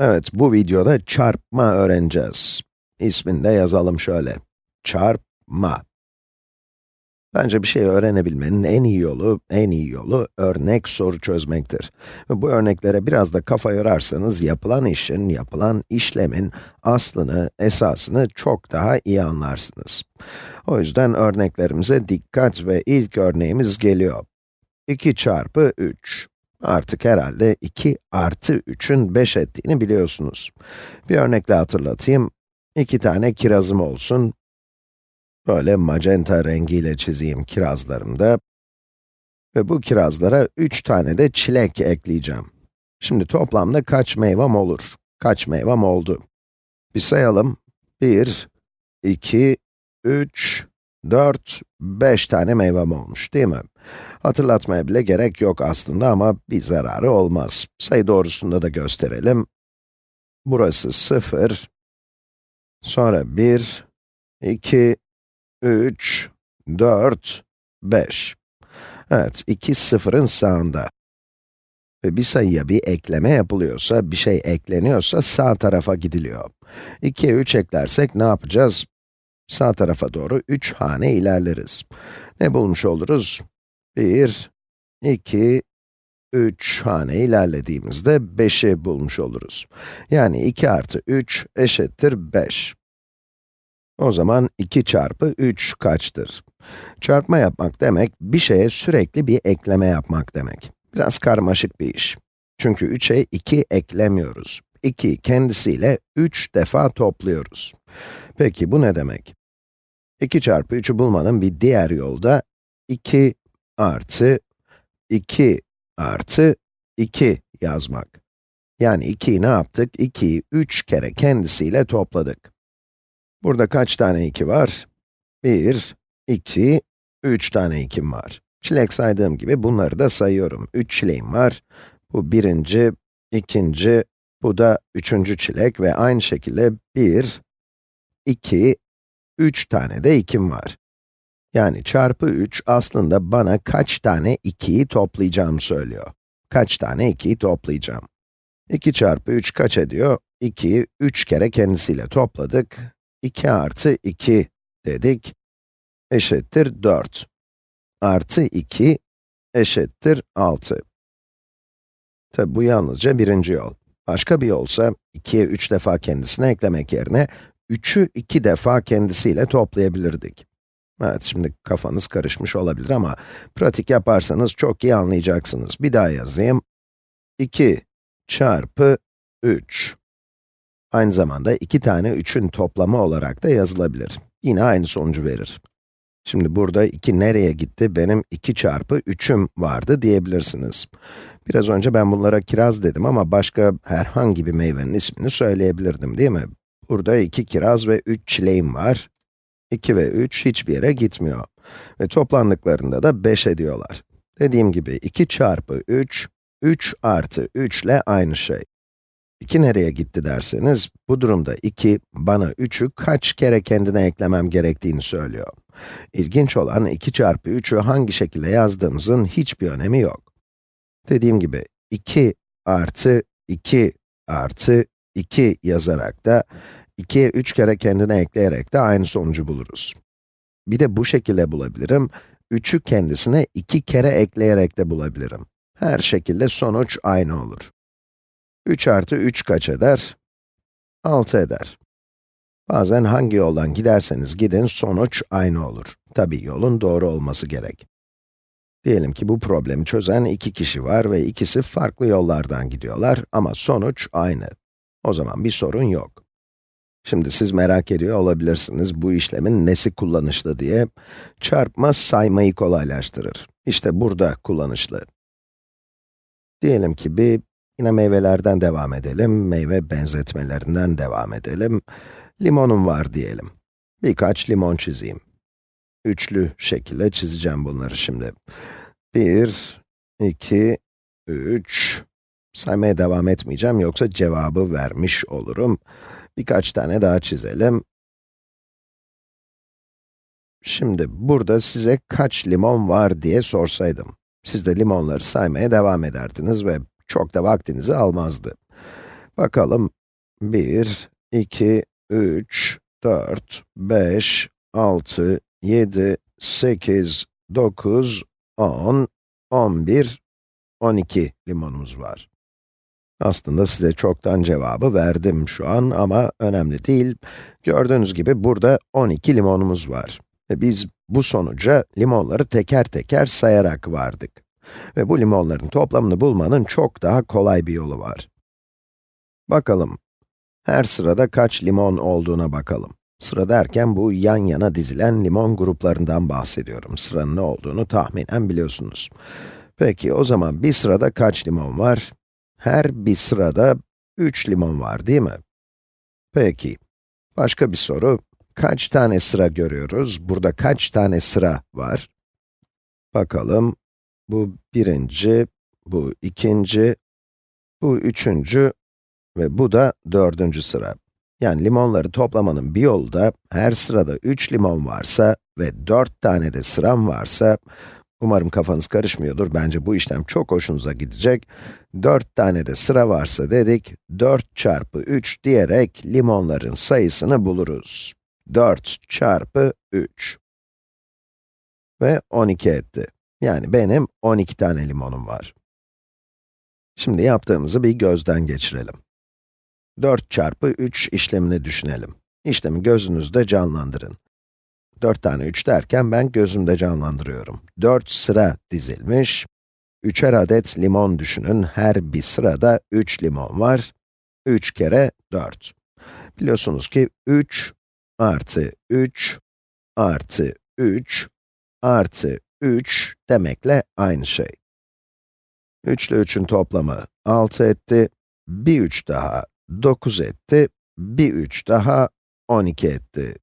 Evet, bu videoda çarpma öğreneceğiz. İsmini de yazalım şöyle. Çarpma. Bence bir şeyi öğrenebilmenin en iyi yolu, en iyi yolu örnek soru çözmektir. Bu örneklere biraz da kafa yorarsanız yapılan işin, yapılan işlemin aslını, esasını çok daha iyi anlarsınız. O yüzden örneklerimize dikkat ve ilk örneğimiz geliyor. 2 çarpı 3. Artık herhalde 2 artı 3'ün 5 ettiğini biliyorsunuz. Bir örnekle hatırlatayım. 2 tane kirazım olsun. Böyle magenta rengiyle çizeyim kirazlarımda. Ve bu kirazlara 3 tane de çilek ekleyeceğim. Şimdi toplamda kaç meyvem olur? Kaç meyvem oldu? Bir sayalım. 1, 2, 3, 4, 5 tane meyvem olmuş değil mi? Hatırlatmaya bile gerek yok aslında ama bir zararı olmaz. Sayı doğrusunda da gösterelim. Burası 0, sonra 1, 2, 3, 4, 5. Evet, 2 sıfırın sağında. Ve bir sayıya bir ekleme yapılıyorsa, bir şey ekleniyorsa sağ tarafa gidiliyor. 2'ye 3 eklersek ne yapacağız? Sağ tarafa doğru 3 hane ilerleriz. Ne bulmuş oluruz? 1, 2, 3 hane ilerlediğimizde 5'i bulmuş oluruz. Yani 2 artı 3 eşittir 5. O zaman 2 çarpı 3 kaçtır? Çarpma yapmak demek, bir şeye sürekli bir ekleme yapmak demek. Biraz karmaşık bir iş. Çünkü 3'e 2 eklemiyoruz. 2 kendisiyle 3 defa topluyoruz. Peki bu ne demek? 2 çarpı 3'ü bulmanın bir diğer yolu da 2 artı 2 artı 2 yazmak. Yani 2'yi ne yaptık? 2'yi 3 kere kendisiyle topladık. Burada kaç tane 2 var? 1, 2, 3 tane 2'm var. Çilek saydığım gibi bunları da sayıyorum. 3 çileğim var. Bu birinci, ikinci, bu da üçüncü çilek ve aynı şekilde 1, 2, 3 tane de 2'm var. Yani çarpı 3 aslında bana kaç tane 2'yi toplayacağımı söylüyor. Kaç tane 2'yi toplayacağım. 2 çarpı 3 kaç ediyor? 2'yi 3 kere kendisiyle topladık. 2 artı 2 dedik, eşittir 4. Artı 2 eşittir 6. Tabi bu yalnızca birinci yol. Başka bir yolsa, 2'ye 3 defa kendisine eklemek yerine, 3'ü 2 defa kendisiyle toplayabilirdik. Evet, şimdi kafanız karışmış olabilir ama pratik yaparsanız çok iyi anlayacaksınız. Bir daha yazayım. 2 çarpı 3. Aynı zamanda iki tane 3'ün toplamı olarak da yazılabilir. Yine aynı sonucu verir. Şimdi burada 2 nereye gitti? Benim 2 çarpı 3'üm vardı diyebilirsiniz. Biraz önce ben bunlara kiraz dedim ama başka herhangi bir meyvenin ismini söyleyebilirdim değil mi? Burada 2 kiraz ve 3 çileğim var. 2 ve 3 hiçbir yere gitmiyor. Ve toplandıklarında da 5 ediyorlar. Dediğim gibi 2 çarpı 3, 3 artı 3 ile aynı şey. 2 nereye gitti derseniz, bu durumda 2, bana 3'ü kaç kere kendine eklemem gerektiğini söylüyor. İlginç olan 2 çarpı 3'ü hangi şekilde yazdığımızın hiçbir önemi yok. Dediğim gibi, 2 artı 2 artı 2 yazarak da 2'ye 3 kere kendine ekleyerek de aynı sonucu buluruz. Bir de bu şekilde bulabilirim, 3'ü kendisine 2 kere ekleyerek de bulabilirim. Her şekilde sonuç aynı olur. 3 artı 3 kaç eder? 6 eder. Bazen hangi yoldan giderseniz gidin, sonuç aynı olur. Tabi yolun doğru olması gerek. Diyelim ki bu problemi çözen iki kişi var ve ikisi farklı yollardan gidiyorlar ama sonuç aynı. O zaman bir sorun yok. Şimdi siz merak ediyor olabilirsiniz, bu işlemin nesi kullanışlı diye. Çarpma saymayı kolaylaştırır. İşte burada kullanışlı. Diyelim ki bir Yine meyvelerden devam edelim, meyve benzetmelerinden devam edelim. Limonum var diyelim. Birkaç limon çizeyim. Üçlü şekilde çizeceğim bunları şimdi. Bir, iki, üç. Saymaya devam etmeyeceğim yoksa cevabı vermiş olurum. Birkaç tane daha çizelim. Şimdi burada size kaç limon var diye sorsaydım. Siz de limonları saymaya devam ederdiniz ve çok da vaktinizi almazdı. Bakalım, 1, 2, 3, 4, 5, 6, 7, 8, 9, 10, 11, 12 limonumuz var. Aslında size çoktan cevabı verdim şu an ama önemli değil. Gördüğünüz gibi burada 12 limonumuz var. Ve biz bu sonuca limonları teker teker sayarak vardık. Ve bu limonların toplamını bulmanın çok daha kolay bir yolu var. Bakalım, her sırada kaç limon olduğuna bakalım. Sıra derken bu yan yana dizilen limon gruplarından bahsediyorum. Sıranın ne olduğunu tahminen biliyorsunuz. Peki o zaman bir sırada kaç limon var? Her bir sırada 3 limon var değil mi? Peki, başka bir soru. Kaç tane sıra görüyoruz? Burada kaç tane sıra var? Bakalım, bu birinci, bu ikinci, bu üçüncü ve bu da dördüncü sıra. Yani limonları toplamanın bir yolu da, her sırada 3 limon varsa ve 4 tane de sıram varsa, umarım kafanız karışmıyordur, bence bu işlem çok hoşunuza gidecek. 4 tane de sıra varsa dedik, 4 çarpı 3 diyerek limonların sayısını buluruz. 4 çarpı 3 ve 12 etti. Yani benim 12 tane limonum var. Şimdi yaptığımızı bir gözden geçirelim. 4 çarpı 3 işlemini düşünelim. İşlemi gözünüzde canlandırın. 4 tane 3 derken ben gözümde canlandırıyorum. 4 sıra dizilmiş. 3'er adet limon düşünün. Her bir sırada 3 limon var. 3 kere 4. Biliyorsunuz ki 3 artı 3 artı 3 artı 3 demekle aynı şey. 3 ile 3'ün toplamı 6 etti. Bir 3 daha 9 etti. Bir 3 daha 12 etti.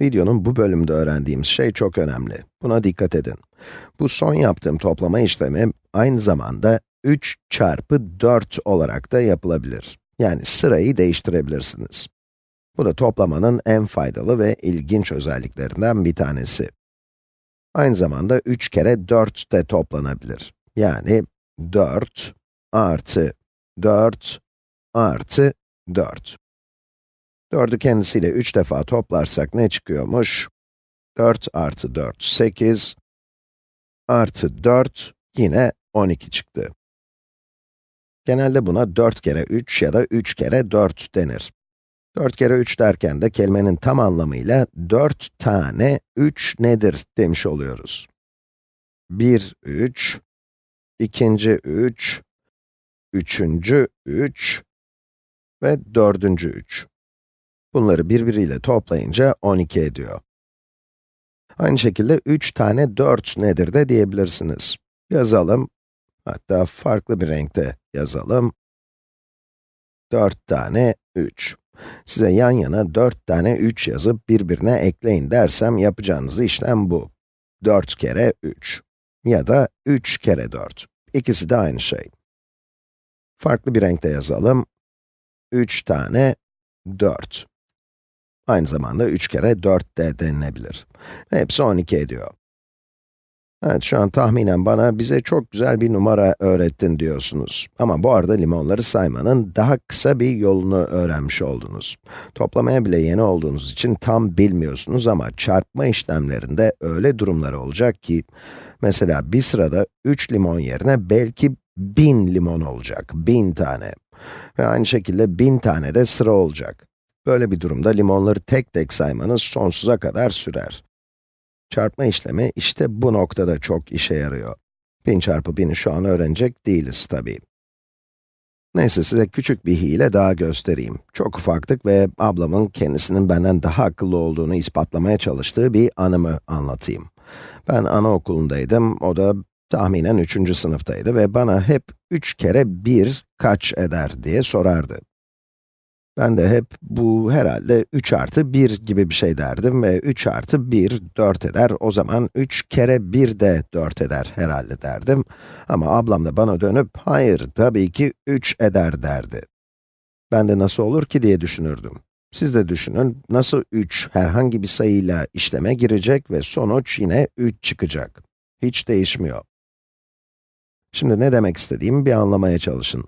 Videonun bu bölümde öğrendiğimiz şey çok önemli. Buna dikkat edin. Bu son yaptığım toplama işlemi aynı zamanda 3 çarpı 4 olarak da yapılabilir. Yani sırayı değiştirebilirsiniz. Bu da toplamanın en faydalı ve ilginç özelliklerinden bir tanesi. Aynı zamanda 3 kere 4 de toplanabilir. Yani 4 artı 4 artı 4. 4'ü kendisiyle 3 defa toplarsak ne çıkıyormuş? 4 artı 4, 8 artı 4 yine 12 çıktı. Genelde buna 4 kere 3 ya da 3 kere 4 denir. 4 kere 3 derken de kelimenin tam anlamıyla 4 tane 3 nedir demiş oluyoruz. 1, 3, ikinci 3, üçüncü 3 ve dördüncü 3. Bunları birbiriyle toplayınca 12 ediyor. Aynı şekilde 3 tane 4 nedir de diyebilirsiniz. Yazalım, hatta farklı bir renkte yazalım. 4 tane 3. Size yan yana 4 tane 3 yazıp birbirine ekleyin dersem yapacağınız işlem bu. 4 kere 3 ya da 3 kere 4. İkisi de aynı şey. Farklı bir renkte yazalım. 3 tane 4. Aynı zamanda 3 kere 4 de denilebilir. Hepsi 12 ediyor. Evet, şu an tahminen bana bize çok güzel bir numara öğrettin diyorsunuz. Ama bu arada limonları saymanın daha kısa bir yolunu öğrenmiş oldunuz. Toplamaya bile yeni olduğunuz için tam bilmiyorsunuz ama çarpma işlemlerinde öyle durumlar olacak ki, mesela bir sırada 3 limon yerine belki 1000 limon olacak, 1000 tane. Ve aynı şekilde 1000 tane de sıra olacak. Böyle bir durumda limonları tek tek saymanız sonsuza kadar sürer. Çarpma işlemi işte bu noktada çok işe yarıyor. 1000 çarpı 1000'i şu an öğrenecek değiliz tabii. Neyse size küçük bir hile daha göstereyim. Çok ufaktık ve ablamın kendisinin benden daha akıllı olduğunu ispatlamaya çalıştığı bir anımı anlatayım. Ben anaokulundaydım, o da tahminen 3. sınıftaydı ve bana hep 3 kere 1 kaç eder diye sorardı. Ben de hep bu herhalde 3 artı 1 gibi bir şey derdim ve 3 artı 1 4 eder. O zaman 3 kere 1 de 4 eder herhalde derdim. Ama ablam da bana dönüp, hayır tabii ki 3 eder derdi. Ben de nasıl olur ki diye düşünürdüm. Siz de düşünün, nasıl 3 herhangi bir sayıyla işleme girecek ve sonuç yine 3 çıkacak. Hiç değişmiyor. Şimdi ne demek istediğimi bir anlamaya çalışın.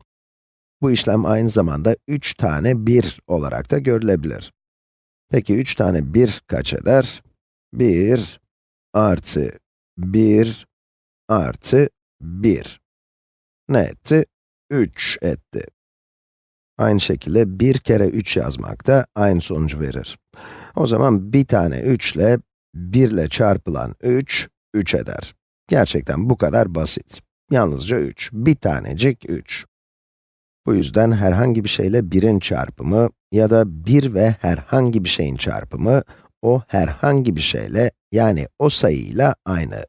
Bu işlem aynı zamanda 3 tane 1 olarak da görülebilir. Peki 3 tane 1 kaç eder? 1 artı 1 artı 1. Ne etti? 3 etti. Aynı şekilde 1 kere 3 yazmak da aynı sonucu verir. O zaman bir tane 3 ile 1 ile çarpılan 3, 3 eder. Gerçekten bu kadar basit. Yalnızca 3. Bir tanecik 3. Bu yüzden herhangi bir şeyle 1'in çarpımı ya da 1 ve herhangi bir şeyin çarpımı, o herhangi bir şeyle, yani o sayıyla aynı.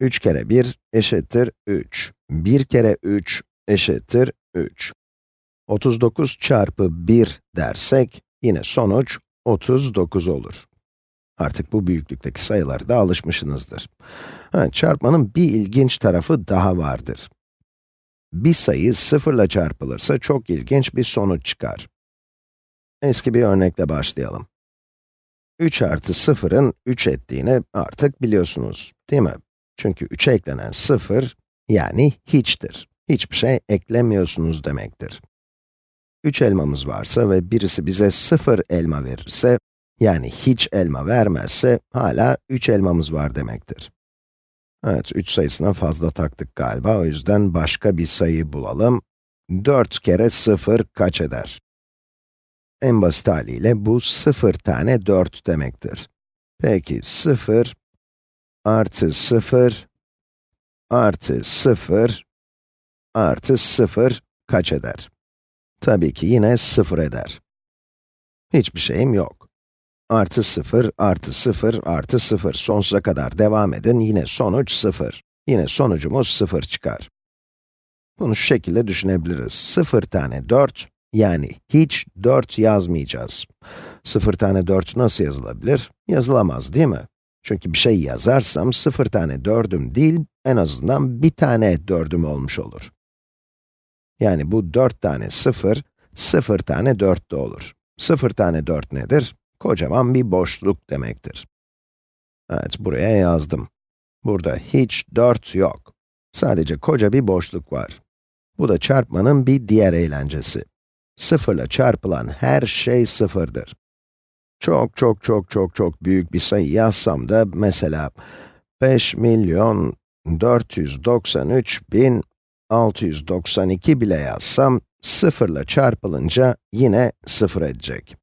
3 kere 1 eşittir 3. 1 kere 3 eşittir 3. 39 çarpı 1 dersek, yine sonuç 39 olur. Artık bu büyüklükteki sayılara da alışmışsınızdır. Ha, çarpmanın bir ilginç tarafı daha vardır. Bir sayı sıfırla çarpılırsa çok ilginç bir sonuç çıkar. Eski bir örnekle başlayalım. 3 artı 0'ın 3 ettiğini artık biliyorsunuz, değil mi? Çünkü 3'e eklenen 0, yani hiçtir. Hiçbir şey eklemiyorsunuz demektir. 3 elmamız varsa ve birisi bize 0 elma verirse, yani hiç elma vermezse, hala 3 elmamız var demektir. Evet, 3 sayısına fazla taktık galiba, o yüzden başka bir sayı bulalım. 4 kere 0 kaç eder? En basit haliyle bu 0 tane 4 demektir. Peki 0 artı 0 artı 0 artı 0 kaç eder? Tabii ki yine 0 eder. Hiçbir şeyim yok. Artı 0, artı 0, artı 0. Sonsuza kadar devam edin, yine sonuç 0. Yine sonucumuz 0 çıkar. Bunu şu şekilde düşünebiliriz. 0 tane 4, yani hiç 4 yazmayacağız. 0 tane 4 nasıl yazılabilir? Yazılamaz değil mi? Çünkü bir şey yazarsam 0 tane 4'üm değil, en azından bir tane 4'üm olmuş olur. Yani bu 4 tane 0, 0 tane 4 de olur. 0 tane 4 nedir? Kocaman bir boşluk demektir. Evet, buraya yazdım. Burada hiç 4 yok. Sadece koca bir boşluk var. Bu da çarpmanın bir diğer eğlencesi. 0 ile çarpılan her şey sıfırdır. Çok çok çok çok çok büyük bir sayı yazsam da mesela 5 milyon 493 bin 692 bile yazsam, 0 ile çarpılınca yine 0 edecek.